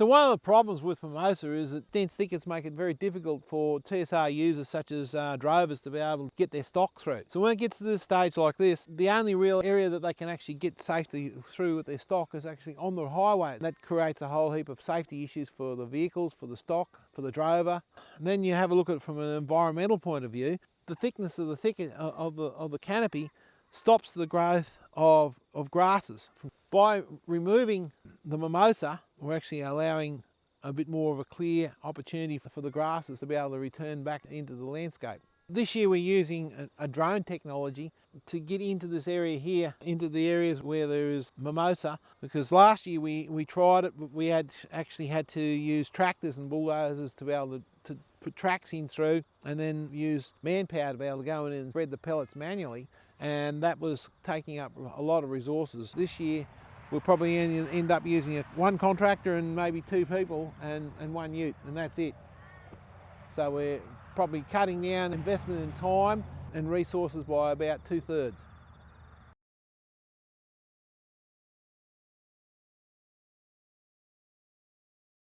So one of the problems with mimosa is that dense thickets make it very difficult for TSR users such as uh, drovers to be able to get their stock through. So when it gets to this stage like this, the only real area that they can actually get safety through with their stock is actually on the highway. That creates a whole heap of safety issues for the vehicles, for the stock, for the drover. And then you have a look at it from an environmental point of view. The thickness of the thicket uh, of the, of the canopy stops the growth of, of grasses. By removing the mimosa, we're actually allowing a bit more of a clear opportunity for the grasses to be able to return back into the landscape. This year we're using a, drone technology to get into this area here, into the areas where there is mimosa, because last year we, we tried it, but we had actually had to use tractors and bulldozers to be able to, to put tracks in through and then use manpower to be able to go in and spread the pellets manually and that was taking up a lot of resources. This year we'll probably end up using one contractor and maybe two people and, and one ute and that's it. So we're probably cutting down investment in time and resources by about two thirds.